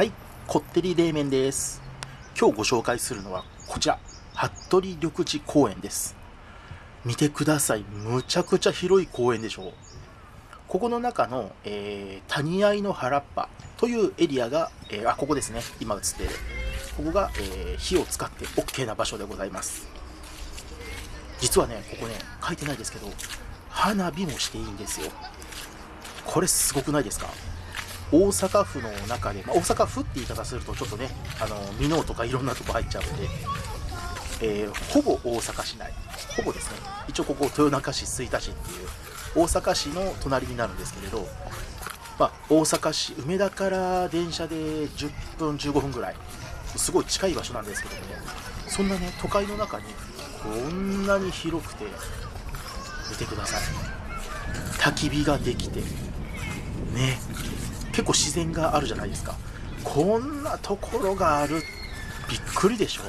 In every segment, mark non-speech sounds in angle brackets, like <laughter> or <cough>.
はい、こってり冷麺です。今日ご紹介するのはこちら、服部緑地公園です。見てください。むちゃくちゃ広い公園でしょう。ここの中の、えー谷合の原っぱというエリアが、えーあ、ここですね。今映っている。ここが、えー火を使って OK な場所でございます。実はね、ここね、書いてないですけど、花火もしていいんですよ。これすごくないですか？大阪府の中で、まあ、大阪府って言い方するとちょっとね、あの、箕面とかいろんなとこ入っちゃうんで、えーほぼ大阪市内、ほぼですね、一応ここ豊中市、吹田市っていう、大阪市の隣になるんですけれど、まあ、大阪市、梅田から電車で10分、15分ぐらい、すごい近い場所なんですけどもね、そんなね、都会の中にこんなに広くて、見てください。焚き火ができて、ね、結構自然があるじゃないですか。こんなところがある、びっくりでしょ。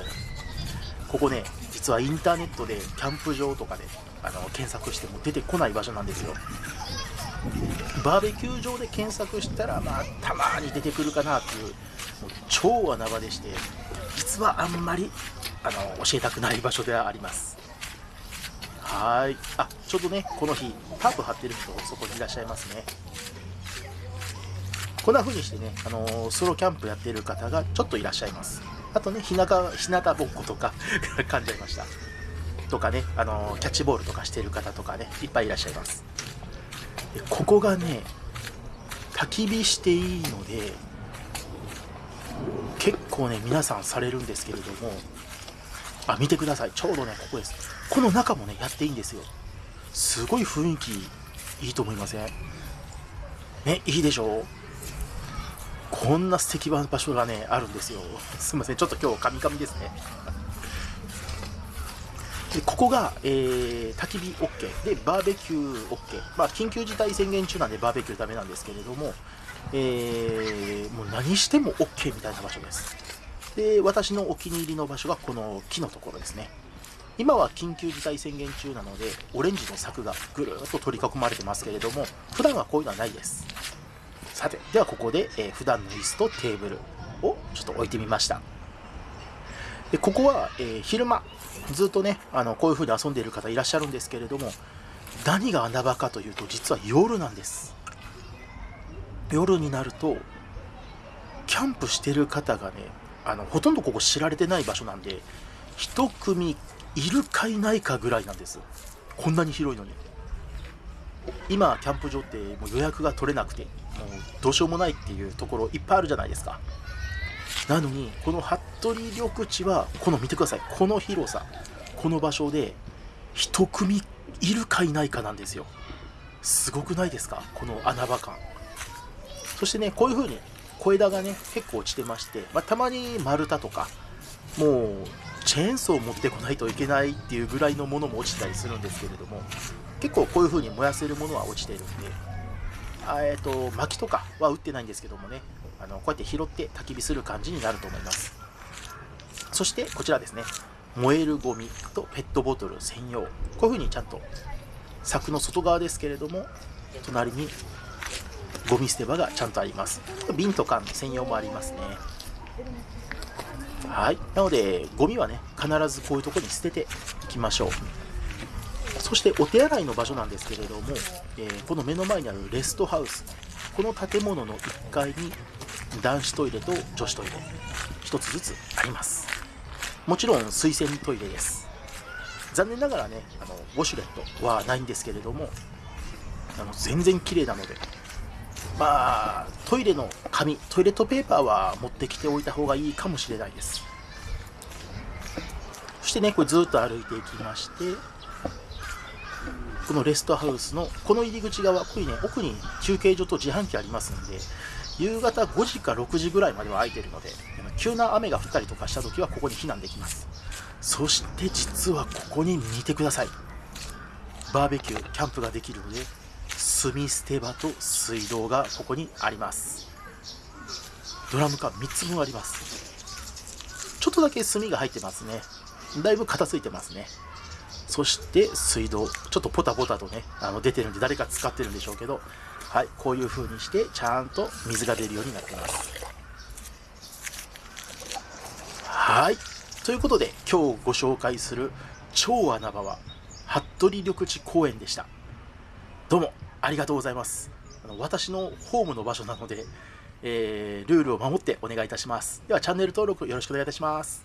ここね、実はインターネットでキャンプ場とかであの検索しても出てこない場所なんですよ。バーベキュー場で検索したら、まあ、たまに出てくるかなっていう、もう超穴場でして、実はあんまりあの教えたくない場所ではあります。はーい。あ、ちょうどね、この日、タープ張ってる人、そこにいらっしゃいますね。こんな風にしてね、あのーソロキャンプやってる方がちょっといらっしゃいます。あとね、日向、日向ぼっことか <laughs> 噛んじゃいました。とかね、あのーキャッチボールとかしてる方とかね、いっぱいいらっしゃいます。でここがね、焚き火していいので、結構ね、皆さんされるんですけれども、あ、見てください。ちょうどね、ここです。この中もね、やっていいんですよ。すごい雰囲気いいと思いません？ね、いいでしょう？こんな素敵な場所がね、あるんですよ。<laughs> すいません、ちょっと今日カミカミですね。でここが、えー、焚き火 OK でバーベキュー OK、まあ、緊急事態宣言中なんでバーベキューダメなんですけれども、えーもう何しても OK みたいな場所です。で私のお気に入りの場所がこの木のところですね。今は緊急事態宣言中なのでオレンジの柵がぐるっと取り囲まれてますけれども普段はこういうのはないです。さてではここで、えー普段の椅子とテーブルをちょっと置いてみました。でここは、えー昼間ずっとねあのこういう風に遊んでいる方いらっしゃるんですけれども何が穴場かというと実は夜なんです。夜になるとキャンプしてる方がねあのほとんどここ知られてない場所なんで一組いるかいないかぐらいなんです。こんなに広いのに。今キャンプ場ってもう予約が取れなくて。もうどうしようもないっていうところいっぱいあるじゃないですか。なのにこの服部緑地はこの見てください。この広さ。この場所で一組いるかいないかなんですよ。すごくないですか？この穴場感。そしてねこういう風に小枝がね結構落ちてまして、まあ、たまに丸太とかもうチェーンソーを持ってこないといけないっていうぐらいのものも落ちたりするんですけれども結構こういう風に燃やせるものは落ちてるんでえっ、と薪とかは打ってないんですけどもねあのこうやって拾って焚き火する感じになると思います。そしてこちらですね。燃えるゴミとペットボトル専用。こういう風にちゃんと柵の外側ですけれども隣にゴミ捨て場がちゃんとあります。瓶と缶専用もありますね。はい。なのでゴミはね必ずこういうとこに捨てていきましょう。そしてお手洗いの場所なんですけれども、えーこの目の前にあるレストハウスこの建物の1階に男子トイレと女子トイレ1つずつあります。もちろん水洗トイレです。残念ながらねあのウォシュレットはないんですけれどもあの全然綺麗なのでまあトイレの紙トイレットペーパーは持ってきておいた方がいいかもしれないです。そしてねこれずっと歩いていきましてこのレストハウスのこの入り口側ここにね奥に休憩所と自販機ありますんで夕方5時か6時ぐらいまでは空いてるので急な雨が降ったりとかした時はここに避難できます。そして実はここに見てください。バーベキューキャンプができるので炭捨て場と水道がここにあります。ドラム缶3つ分あります。ちょっとだけ炭が入ってますね。だいぶ片付いてますね。そして水道、ちょっとポタポタとね、あの出てるんで、誰か使ってるんでしょうけど、はい、こういう風にして、ちゃんと水が出るようになってます。はい、ということで、今日ご紹介する超穴場は、服部緑地公園でした。どうもありがとうございます。あの私のホームの場所なので、えー、ルールを守ってお願いいたします。では、チャンネル登録よろしくお願いいたします。